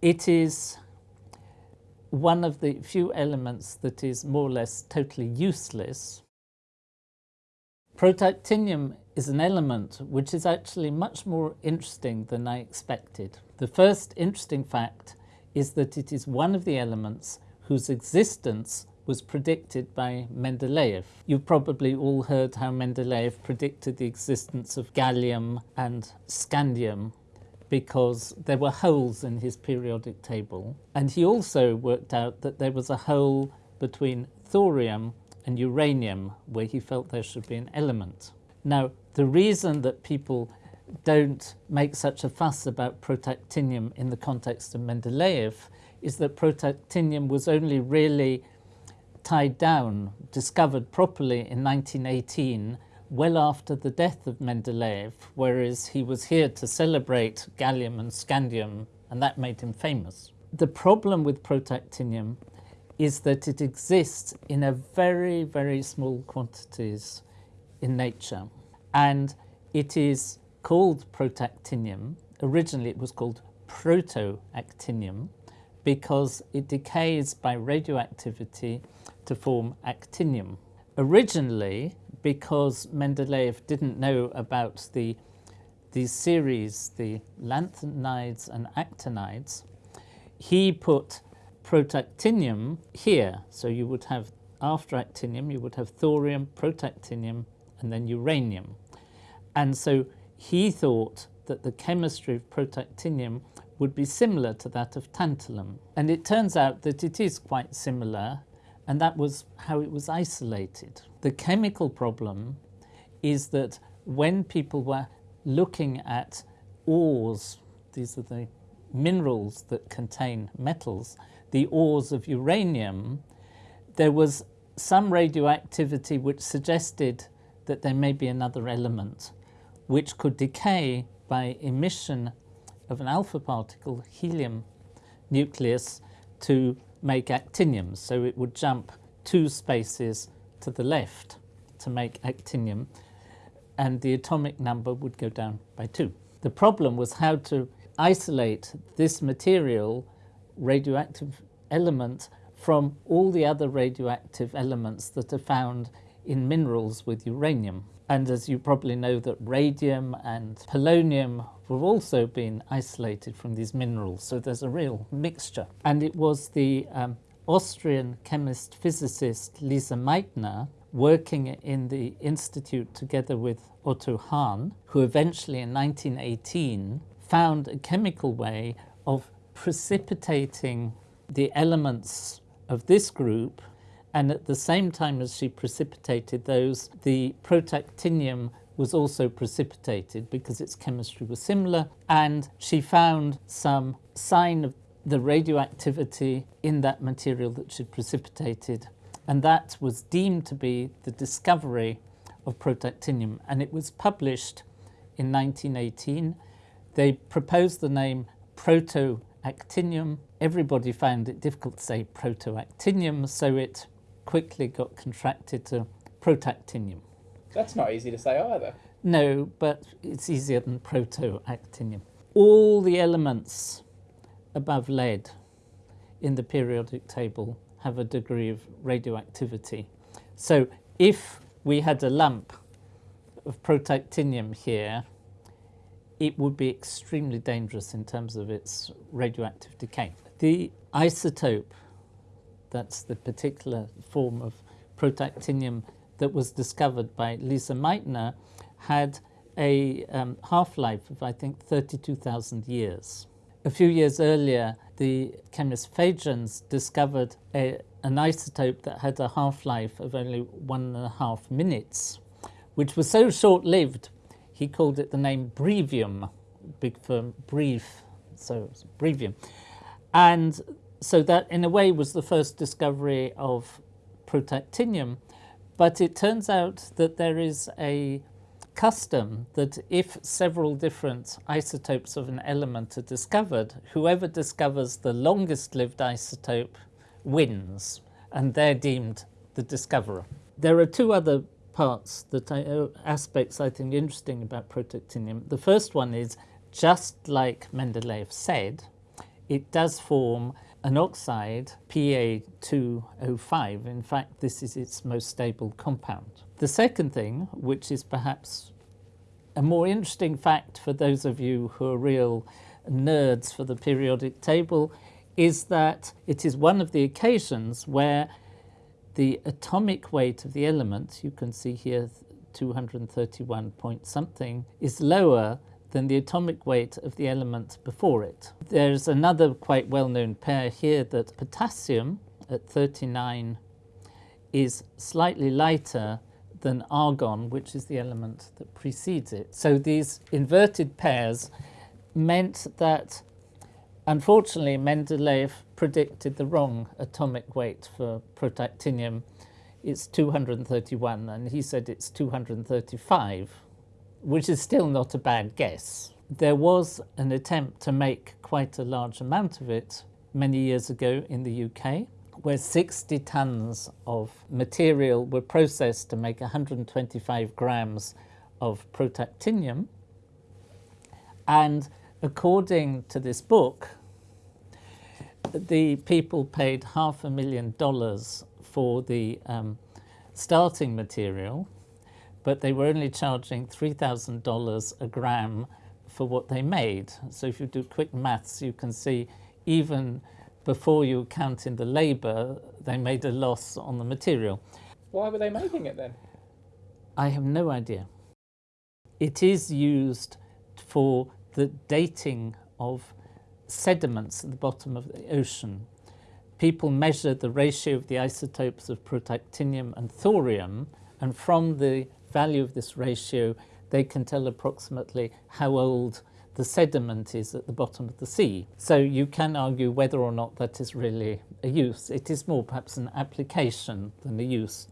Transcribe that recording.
it is one of the few elements that is more or less totally useless. Protactinium is an element which is actually much more interesting than I expected. The first interesting fact is that it is one of the elements whose existence was predicted by Mendeleev. You've probably all heard how Mendeleev predicted the existence of gallium and scandium because there were holes in his periodic table. And he also worked out that there was a hole between thorium and uranium where he felt there should be an element. Now, the reason that people don't make such a fuss about protactinium in the context of Mendeleev is that protactinium was only really tied down, discovered properly in 1918 well after the death of Mendeleev, whereas he was here to celebrate gallium and scandium, and that made him famous. The problem with protactinium is that it exists in a very, very small quantities in nature. And it is called protactinium. Originally it was called protoactinium because it decays by radioactivity to form actinium. Originally, because Mendeleev didn't know about the these series, the lanthanides and actinides, he put protactinium here. So you would have, after actinium, you would have thorium, protactinium, and then uranium. And so he thought that the chemistry of protactinium would be similar to that of tantalum. And it turns out that it is quite similar, and that was how it was isolated. The chemical problem is that when people were looking at ores, these are the minerals that contain metals, the ores of uranium, there was some radioactivity which suggested that there may be another element which could decay by emission of an alpha particle, helium nucleus, to make actinium. So it would jump two spaces to the left to make actinium and the atomic number would go down by two. The problem was how to isolate this material, radioactive element, from all the other radioactive elements that are found in minerals with uranium. And as you probably know that radium and polonium have also been isolated from these minerals, so there's a real mixture. And it was the um, Austrian chemist physicist Lise Meitner working in the institute together with Otto Hahn, who eventually in 1918 found a chemical way of precipitating the elements of this group and at the same time as she precipitated those, the protactinium was also precipitated because its chemistry was similar and she found some sign of the radioactivity in that material that she precipitated and that was deemed to be the discovery of protactinium and it was published in 1918. They proposed the name protoactinium. Everybody found it difficult to say protoactinium so it quickly got contracted to protactinium. That's not easy to say either. No, but it's easier than protoactinium. All the elements above lead in the periodic table have a degree of radioactivity. So if we had a lump of protactinium here, it would be extremely dangerous in terms of its radioactive decay. The isotope that's the particular form of protactinium that was discovered by Lise Meitner, had a um, half-life of, I think, 32,000 years. A few years earlier, the chemist Fajans discovered a, an isotope that had a half-life of only one and a half minutes, which was so short-lived, he called it the name brevium, big for brief, so brevium. And so that in a way was the first discovery of protactinium, but it turns out that there is a custom that if several different isotopes of an element are discovered, whoever discovers the longest lived isotope wins, and they're deemed the discoverer. There are two other parts, that I, uh, aspects I think interesting about protactinium. The first one is, just like Mendeleev said, it does form an oxide, Pa2O5. In fact, this is its most stable compound. The second thing, which is perhaps a more interesting fact for those of you who are real nerds for the periodic table, is that it is one of the occasions where the atomic weight of the element, you can see here 231 point something, is lower than the atomic weight of the element before it. There's another quite well-known pair here that potassium at 39 is slightly lighter than argon, which is the element that precedes it. So these inverted pairs meant that, unfortunately, Mendeleev predicted the wrong atomic weight for protactinium. It's 231, and he said it's 235 which is still not a bad guess. There was an attempt to make quite a large amount of it many years ago in the UK, where 60 tons of material were processed to make 125 grams of protactinium. And according to this book, the people paid half a million dollars for the um, starting material but they were only charging $3,000 a gram for what they made. So if you do quick maths, you can see even before you count in the labour, they made a loss on the material. Why were they making it then? I have no idea. It is used for the dating of sediments at the bottom of the ocean. People measure the ratio of the isotopes of protactinium and thorium, and from the value of this ratio, they can tell approximately how old the sediment is at the bottom of the sea. So you can argue whether or not that is really a use. It is more perhaps an application than a use.